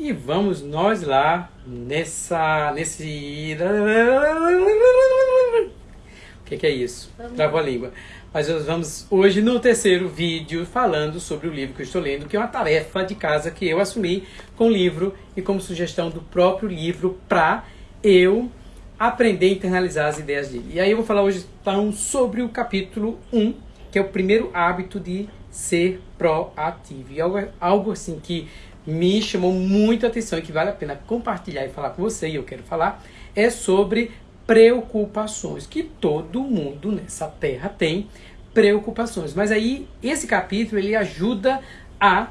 E vamos nós lá nessa. nesse. O que, que é isso? Travou a língua. Mas nós vamos hoje no terceiro vídeo falando sobre o livro que eu estou lendo, que é uma tarefa de casa que eu assumi com o livro e como sugestão do próprio livro para eu aprender a internalizar as ideias dele. E aí eu vou falar hoje então sobre o capítulo 1, que é o primeiro hábito de ser proativo. E algo, algo assim que me chamou muito a atenção e que vale a pena compartilhar e falar com você, e eu quero falar, é sobre preocupações, que todo mundo nessa terra tem preocupações. Mas aí esse capítulo ele ajuda a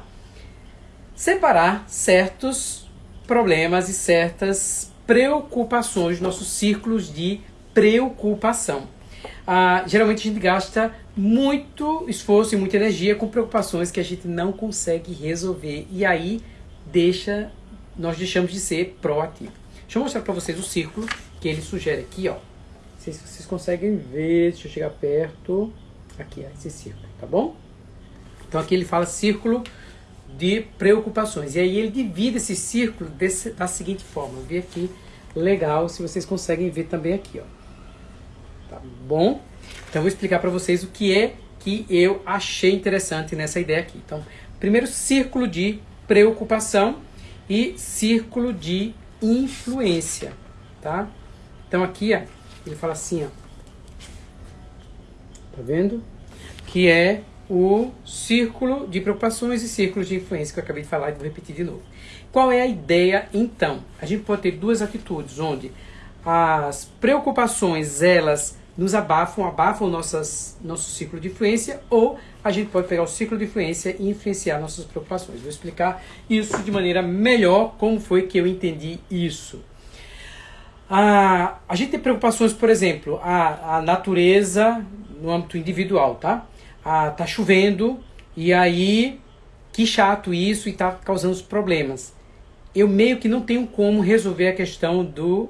separar certos problemas e certas preocupações, nossos círculos de preocupação. Ah, geralmente a gente gasta muito esforço e muita energia com preocupações que a gente não consegue resolver e aí deixa nós deixamos de ser proativo. Deixa eu mostrar para vocês o círculo que ele sugere aqui, ó. Não sei se vocês conseguem ver, deixa eu chegar perto. Aqui, ó, esse círculo, tá bom? Então aqui ele fala círculo de preocupações. E aí ele divide esse círculo desse, da seguinte forma. Eu vi aqui, legal, se vocês conseguem ver também aqui, ó. Bom? Então eu vou explicar para vocês o que é que eu achei interessante nessa ideia aqui. Então, primeiro círculo de preocupação e círculo de influência, tá? Então aqui, ó, ele fala assim, ó. Tá vendo? Que é o círculo de preocupações e círculos de influência que eu acabei de falar e vou repetir de novo. Qual é a ideia então? A gente pode ter duas atitudes, onde as preocupações elas nos abafam, abafam nossas, nosso ciclo de influência, ou a gente pode pegar o ciclo de influência e influenciar nossas preocupações. Vou explicar isso de maneira melhor, como foi que eu entendi isso. A, a gente tem preocupações, por exemplo, a, a natureza no âmbito individual, tá? A, tá chovendo e aí que chato isso e tá causando os problemas. Eu meio que não tenho como resolver a questão do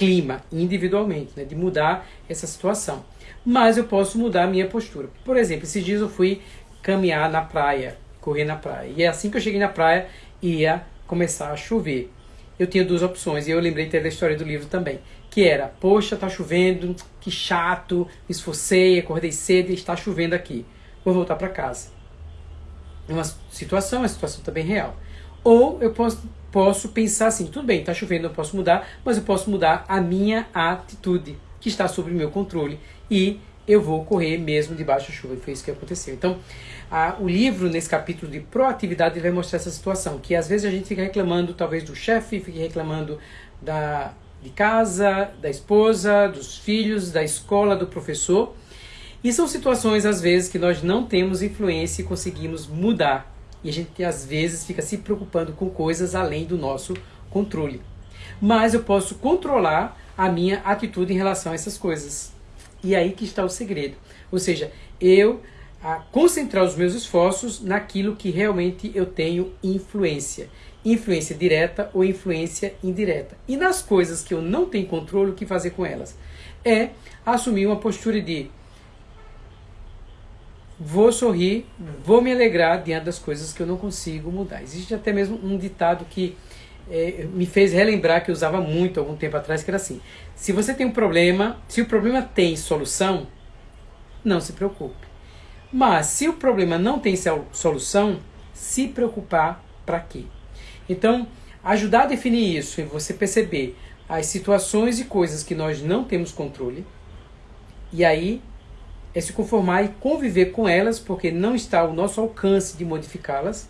clima individualmente, né, de mudar essa situação. Mas eu posso mudar a minha postura. Por exemplo, esses dias eu fui caminhar na praia, correr na praia. E é assim que eu cheguei na praia, ia começar a chover eu tinha duas opções, e eu lembrei até da história do livro também, que era, poxa, tá chovendo, que chato, me esforcei, acordei cedo e está chovendo aqui, vou voltar para casa. É uma situação, é uma situação também real. Ou eu posso, posso pensar assim, tudo bem, está chovendo, eu posso mudar, mas eu posso mudar a minha atitude, que está sob o meu controle, e eu vou correr mesmo debaixo da chuva. E foi isso que aconteceu. Então, a, o livro, nesse capítulo de proatividade, vai mostrar essa situação, que às vezes a gente fica reclamando, talvez, do chefe, fica reclamando da, de casa, da esposa, dos filhos, da escola, do professor. E são situações, às vezes, que nós não temos influência e conseguimos mudar. E a gente, às vezes, fica se preocupando com coisas além do nosso controle. Mas eu posso controlar a minha atitude em relação a essas coisas. E aí que está o segredo. Ou seja, eu a concentrar os meus esforços naquilo que realmente eu tenho influência. Influência direta ou influência indireta. E nas coisas que eu não tenho controle, o que fazer com elas? É assumir uma postura de vou sorrir, vou me alegrar diante das coisas que eu não consigo mudar. Existe até mesmo um ditado que é, me fez relembrar que eu usava muito algum tempo atrás, que era assim: se você tem um problema, se o problema tem solução, não se preocupe. Mas se o problema não tem solução, se preocupar para quê? Então, ajudar a definir isso e você perceber as situações e coisas que nós não temos controle, e aí é se conformar e conviver com elas, porque não está ao nosso alcance de modificá-las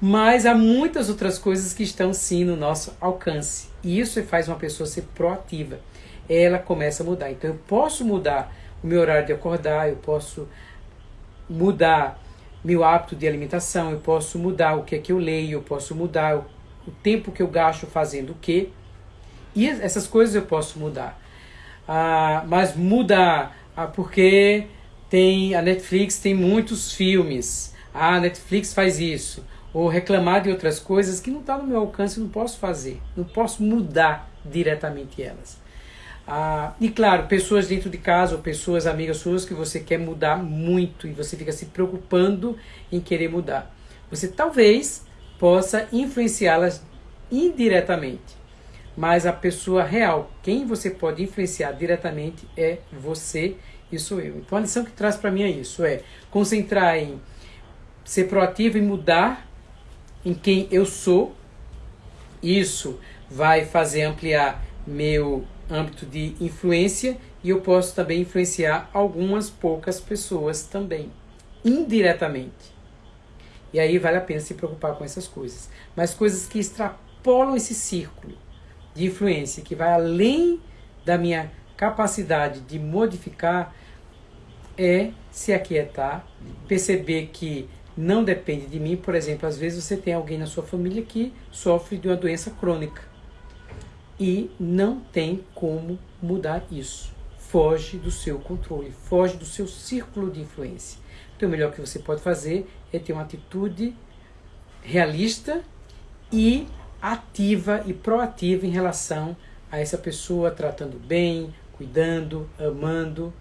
mas há muitas outras coisas que estão sim no nosso alcance. E isso faz uma pessoa ser proativa. Ela começa a mudar. Então eu posso mudar o meu horário de acordar, eu posso mudar meu hábito de alimentação, eu posso mudar o que é que eu leio, eu posso mudar o, o tempo que eu gasto fazendo o quê. E essas coisas eu posso mudar. Ah, mas mudar porque tem a Netflix tem muitos filmes. Ah, a Netflix faz isso ou reclamar de outras coisas que não está no meu alcance, não posso fazer, não posso mudar diretamente elas. Ah, e claro, pessoas dentro de casa ou pessoas amigas suas que você quer mudar muito e você fica se preocupando em querer mudar. Você talvez possa influenciá-las indiretamente. Mas a pessoa real, quem você pode influenciar diretamente é você e sou eu. Então a lição que traz para mim é isso, é concentrar em ser proativo e mudar em quem eu sou. Isso vai fazer ampliar meu âmbito de influência e eu posso também influenciar algumas poucas pessoas também, indiretamente. E aí vale a pena se preocupar com essas coisas. Mas coisas que extrapolam esse círculo de influência, que vai além da minha capacidade de modificar, é se aquietar, perceber que não depende de mim. Por exemplo, às vezes você tem alguém na sua família que sofre de uma doença crônica e não tem como mudar isso. Foge do seu controle, foge do seu círculo de influência. Então, o melhor que você pode fazer é ter uma atitude realista e ativa e proativa em relação a essa pessoa, tratando bem, cuidando, amando.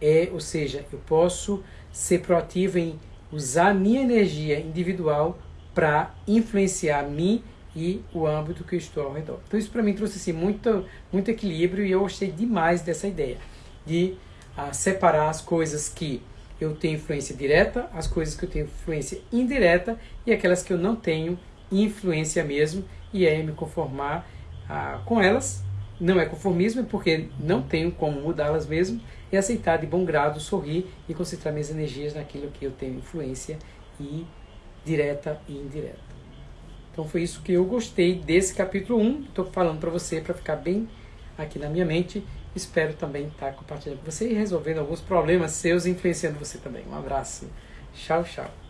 É, ou seja, eu posso ser proativo em usar minha energia individual para influenciar mim e o âmbito que eu estou ao redor. Então isso para mim trouxe assim, muito, muito equilíbrio e eu gostei demais dessa ideia de uh, separar as coisas que eu tenho influência direta, as coisas que eu tenho influência indireta e aquelas que eu não tenho influência mesmo e aí me conformar uh, com elas. Não é conformismo, é porque não tenho como mudá-las mesmo e aceitar de bom grado, sorrir e concentrar minhas energias naquilo que eu tenho influência e direta e indireta. Então foi isso que eu gostei desse capítulo 1. Estou falando para você para ficar bem aqui na minha mente. Espero também estar tá compartilhando com você e resolvendo alguns problemas seus, influenciando você também. Um abraço. Tchau, tchau.